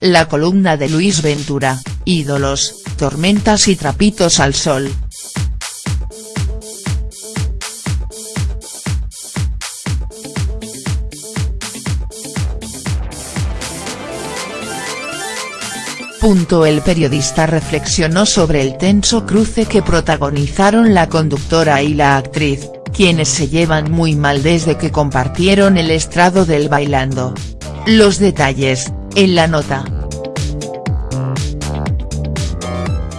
La columna de Luis Ventura, ídolos, tormentas y trapitos al sol. El periodista reflexionó sobre el tenso cruce que protagonizaron la conductora y la actriz, quienes se llevan muy mal desde que compartieron el estrado del Bailando. Los detalles, en la nota.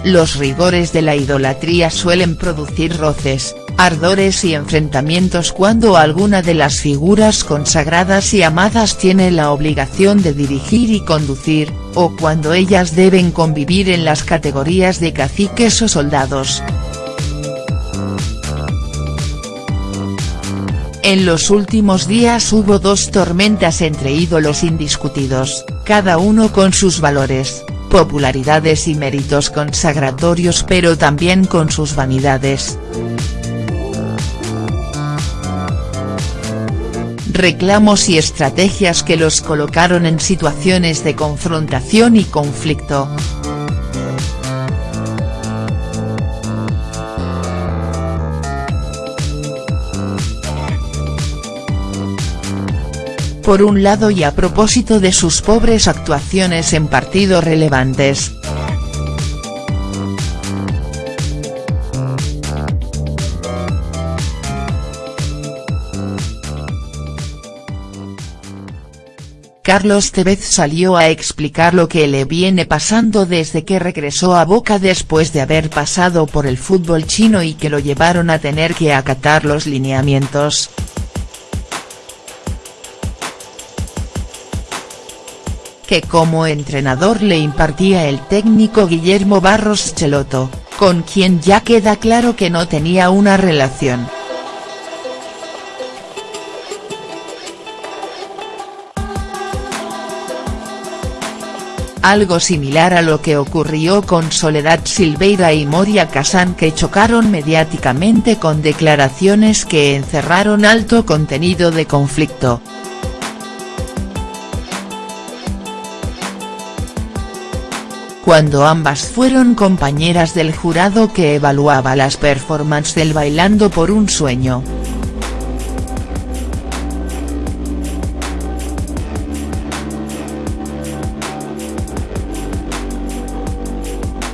Los rigores de la idolatría suelen producir roces, ardores y enfrentamientos cuando alguna de las figuras consagradas y amadas tiene la obligación de dirigir y conducir, o cuando ellas deben convivir en las categorías de caciques o soldados. En los últimos días hubo dos tormentas entre ídolos indiscutidos, cada uno con sus valores, popularidades y méritos consagratorios pero también con sus vanidades. reclamos y estrategias que los colocaron en situaciones de confrontación y conflicto. Por un lado y a propósito de sus pobres actuaciones en partidos relevantes, Carlos Tevez salió a explicar lo que le viene pasando desde que regresó a Boca después de haber pasado por el fútbol chino y que lo llevaron a tener que acatar los lineamientos. Que como entrenador le impartía el técnico Guillermo Barros Cheloto, con quien ya queda claro que no tenía una relación. algo similar a lo que ocurrió con Soledad Silveira y Moria Kazan que chocaron mediáticamente con declaraciones que encerraron alto contenido de conflicto. Cuando ambas fueron compañeras del jurado que evaluaba las performances del Bailando por un Sueño.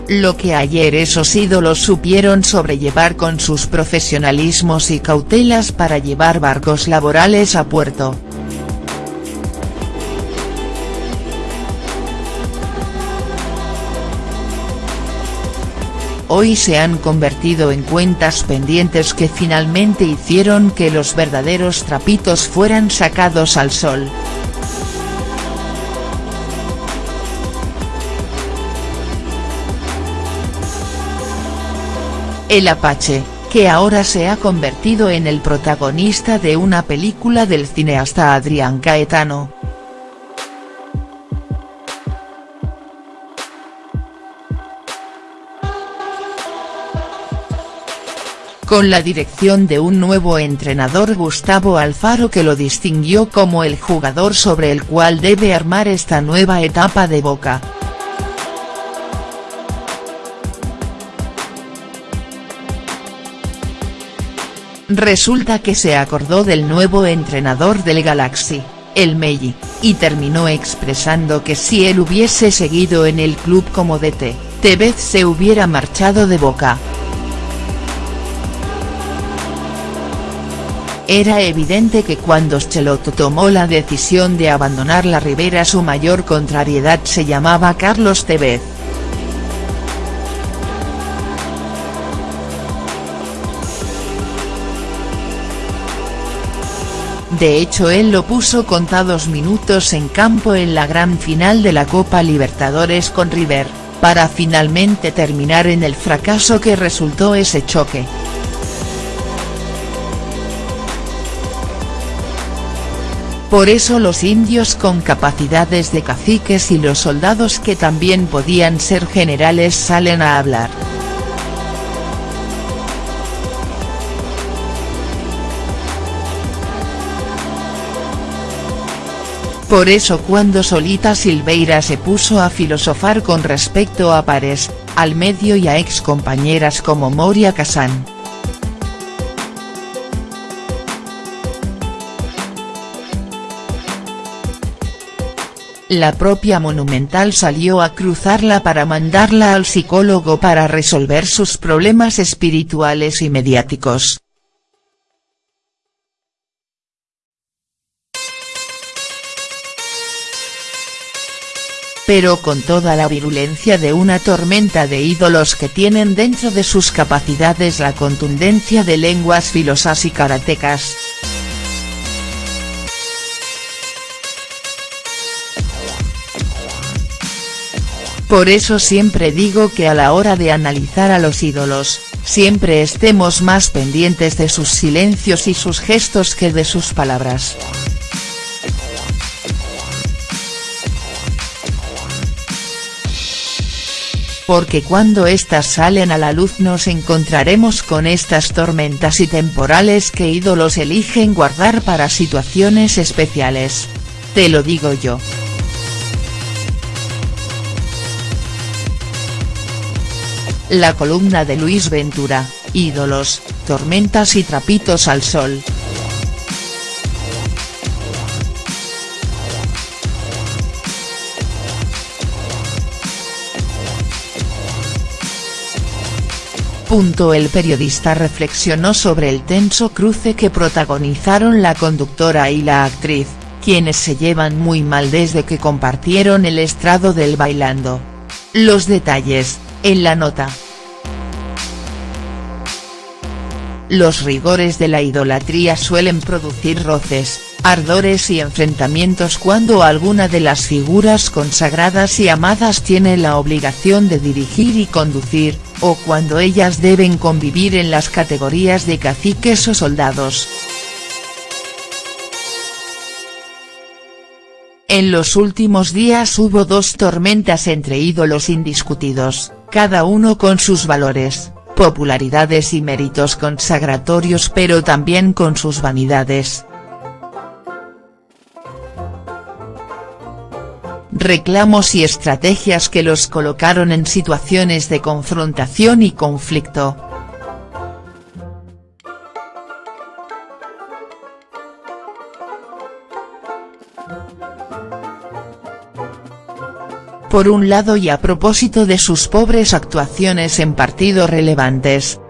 lo que ayer esos ídolos supieron sobrellevar con sus profesionalismos y cautelas para llevar barcos laborales a puerto. Hoy se han convertido en cuentas pendientes que finalmente hicieron que los verdaderos trapitos fueran sacados al sol. El Apache, que ahora se ha convertido en el protagonista de una película del cineasta Adrián Caetano. Con la dirección de un nuevo entrenador Gustavo Alfaro que lo distinguió como el jugador sobre el cual debe armar esta nueva etapa de Boca. Resulta que se acordó del nuevo entrenador del Galaxy, el Meji, y terminó expresando que si él hubiese seguido en el club como DT, Tevez se hubiera marchado de Boca. Era evidente que cuando Schelotto tomó la decisión de abandonar la Ribera su mayor contrariedad se llamaba Carlos Tevez. De hecho él lo puso contados minutos en campo en la gran final de la Copa Libertadores con River, para finalmente terminar en el fracaso que resultó ese choque. Por eso los indios con capacidades de caciques y los soldados que también podían ser generales salen a hablar. Por eso cuando Solita Silveira se puso a filosofar con respecto a pares, al medio y a ex compañeras como Moria Kazan. La propia Monumental salió a cruzarla para mandarla al psicólogo para resolver sus problemas espirituales y mediáticos. pero con toda la virulencia de una tormenta de ídolos que tienen dentro de sus capacidades la contundencia de lenguas filosas y karatecas. Por eso siempre digo que a la hora de analizar a los ídolos, siempre estemos más pendientes de sus silencios y sus gestos que de sus palabras. porque cuando éstas salen a la luz nos encontraremos con estas tormentas y temporales que ídolos eligen guardar para situaciones especiales. Te lo digo yo. La columna de Luis Ventura, ídolos, tormentas y trapitos al sol. El periodista reflexionó sobre el tenso cruce que protagonizaron la conductora y la actriz, quienes se llevan muy mal desde que compartieron el estrado del Bailando. Los detalles, en la nota. Los rigores de la idolatría suelen producir roces, ardores y enfrentamientos cuando alguna de las figuras consagradas y amadas tiene la obligación de dirigir y conducir, o cuando ellas deben convivir en las categorías de caciques o soldados. En los últimos días hubo dos tormentas entre ídolos indiscutidos, cada uno con sus valores, popularidades y méritos consagratorios pero también con sus vanidades. reclamos y estrategias que los colocaron en situaciones de confrontación y conflicto. Por un lado y a propósito de sus pobres actuaciones en partidos relevantes,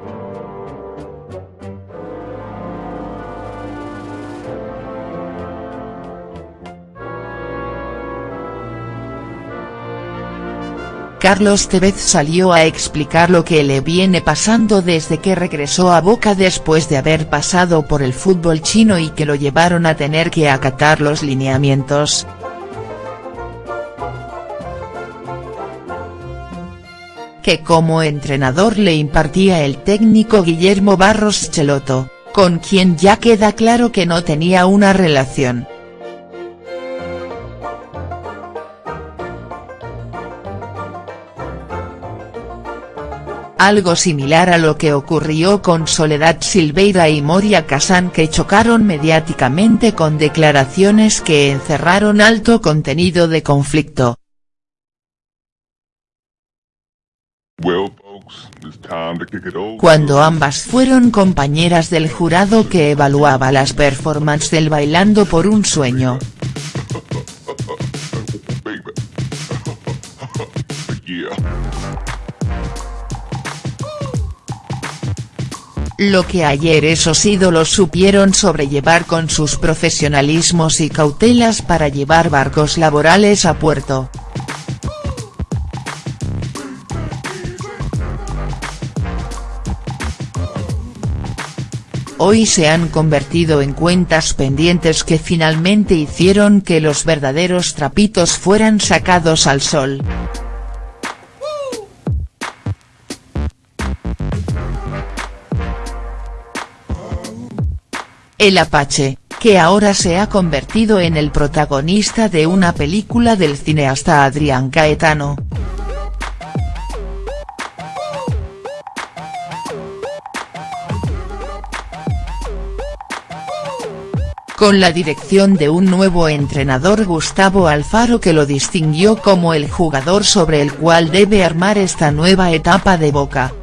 Carlos Tevez salió a explicar lo que le viene pasando desde que regresó a Boca después de haber pasado por el fútbol chino y que lo llevaron a tener que acatar los lineamientos. Que como entrenador le impartía el técnico Guillermo Barros Cheloto, con quien ya queda claro que no tenía una relación. algo similar a lo que ocurrió con Soledad Silveira y Moria Kazan que chocaron mediáticamente con declaraciones que encerraron alto contenido de conflicto. Cuando ambas fueron compañeras del jurado que evaluaba las performances del Bailando por un Sueño. lo que ayer esos ídolos supieron sobrellevar con sus profesionalismos y cautelas para llevar barcos laborales a puerto. Hoy se han convertido en cuentas pendientes que finalmente hicieron que los verdaderos trapitos fueran sacados al sol. El Apache, que ahora se ha convertido en el protagonista de una película del cineasta Adrián Caetano. Con la dirección de un nuevo entrenador Gustavo Alfaro que lo distinguió como el jugador sobre el cual debe armar esta nueva etapa de Boca.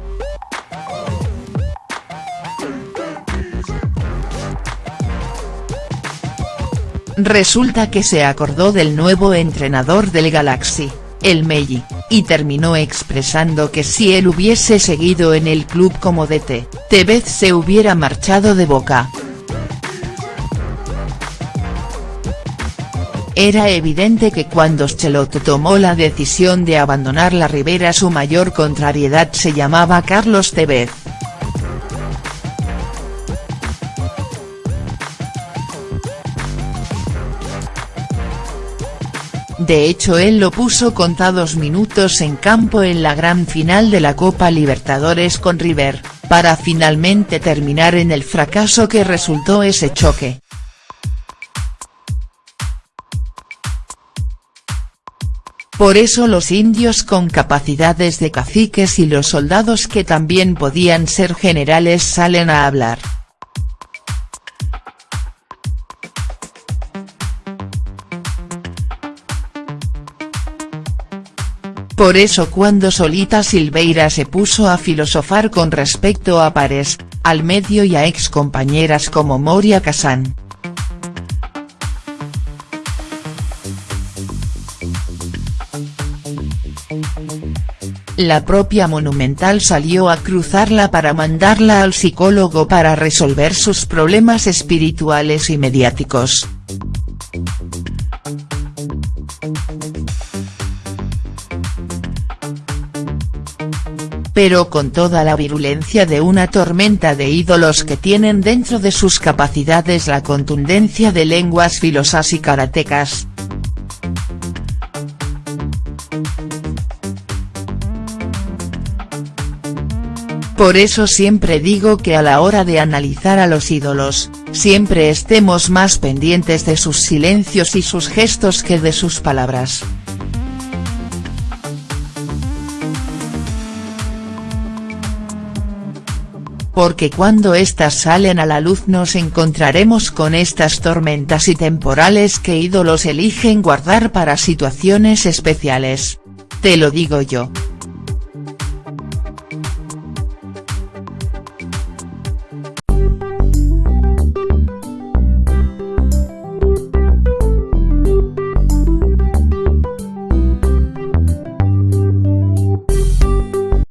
Resulta que se acordó del nuevo entrenador del Galaxy, el Melli, y terminó expresando que si él hubiese seguido en el club como DT, Tevez se hubiera marchado de Boca. Era evidente que cuando Schelotto tomó la decisión de abandonar la Ribera su mayor contrariedad se llamaba Carlos Tevez. De hecho él lo puso contados minutos en campo en la gran final de la Copa Libertadores con River, para finalmente terminar en el fracaso que resultó ese choque. Por eso los indios con capacidades de caciques y los soldados que también podían ser generales salen a hablar. Por eso cuando Solita Silveira se puso a filosofar con respecto a pares, al medio y a ex compañeras como Moria Kazan, La propia Monumental salió a cruzarla para mandarla al psicólogo para resolver sus problemas espirituales y mediáticos. pero con toda la virulencia de una tormenta de ídolos que tienen dentro de sus capacidades la contundencia de lenguas filosas y karatecas. Por eso siempre digo que a la hora de analizar a los ídolos, siempre estemos más pendientes de sus silencios y sus gestos que de sus palabras. Porque cuando éstas salen a la luz nos encontraremos con estas tormentas y temporales que ídolos eligen guardar para situaciones especiales. Te lo digo yo.